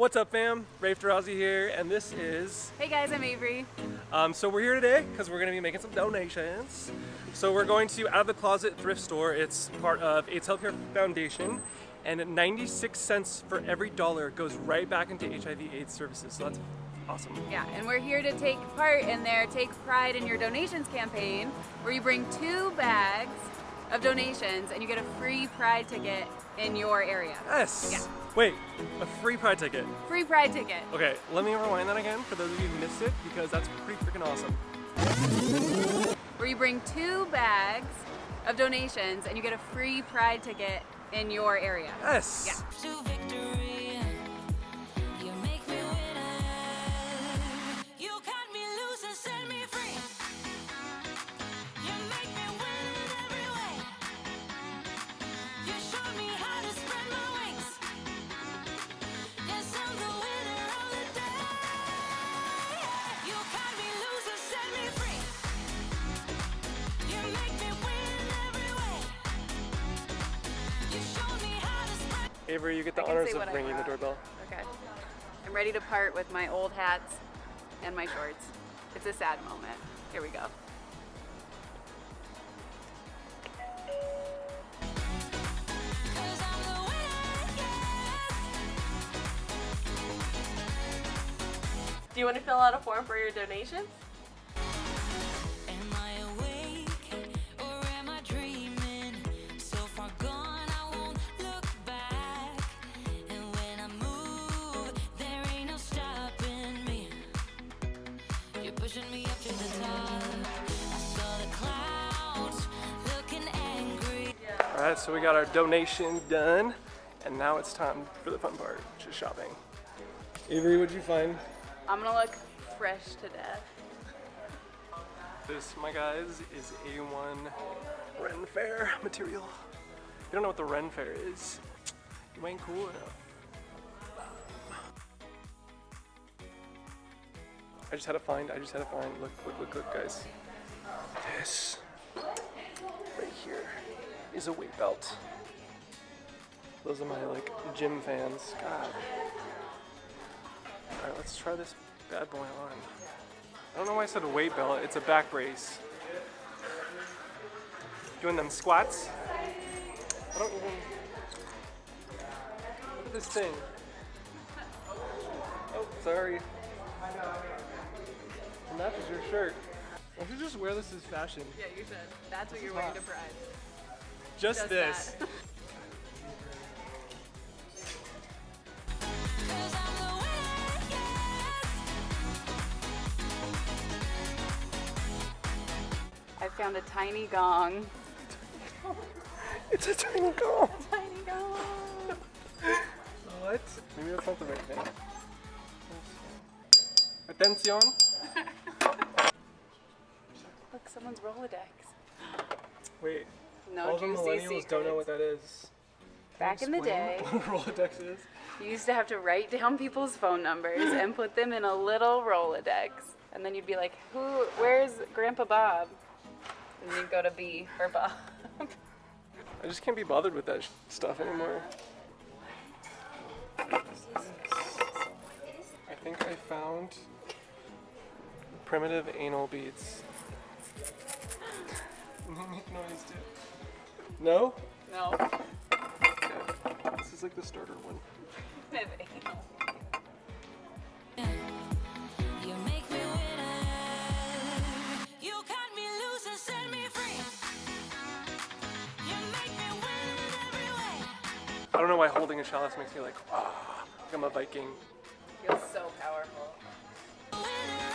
What's up fam? Rafe Darazi here and this is, Hey guys, I'm Avery. um, so we're here today because we're going to be making some donations. So we're going to Out of the Closet Thrift Store. It's part of AIDS Healthcare Foundation and 96 cents for every dollar goes right back into HIV AIDS services. So that's awesome. Yeah, and we're here to take part in their Take Pride in Your Donations campaign where you bring two bags of donations and you get a free Pride ticket in your area. Yes! Yeah. Wait, a free Pride ticket. Free Pride ticket. Okay, let me rewind that again for those of you who missed it because that's pretty freaking awesome. Where you bring two bags of donations and you get a free Pride ticket in your area. Yes! Yeah. Avery, you get the I can honors of ringing the doorbell. Okay. I'm ready to part with my old hats and my shorts. It's a sad moment. Here we go. Cause I'm the winner, yes. Do you want to fill out a form for your donation? Angry. Alright, so we got our donation done, and now it's time for the fun part, which is shopping. Avery, what'd you find? I'm gonna look fresh to death. This, my guys, is A1 Ren Fair material. If you don't know what the Ren Fair is, you ain't cool enough. I just had to find, I just had to find, look, look, look, look, guys. This, right is a weight belt. Those are my, like, gym fans. God. Alright, let's try this bad boy on. I don't know why I said a weight belt, it's a back brace. Doing them squats. I don't even. Look at this thing. Oh, sorry. It matches your shirt. Why don't you just wear this as fashion? Yeah, you should. That's what you're is wearing hot. to Pride. Just, Just this. I'm the winner, yes. I found a tiny gong. It's a tiny gong. A Tiny gong. What? Maybe that's not the right thing. Attention. Look, someone's Rolodex. Wait. No all the millennials secrets. don't know what that is. Back in the day, Explain what a Rolodex is. you used to have to write down people's phone numbers and put them in a little Rolodex. And then you'd be like, who, where's Grandpa Bob? And you'd go to B for Bob. I just can't be bothered with that sh- stuff anymore. I think I found primitive anal beads. Make noise, dude. No? no. Okay. This is like the starter one. You make me winner. You cut me loose and set me free. You make me win every way. I don't know why holding a chalice makes me like, ah, like I'm a Viking. Feels so powerful. Winner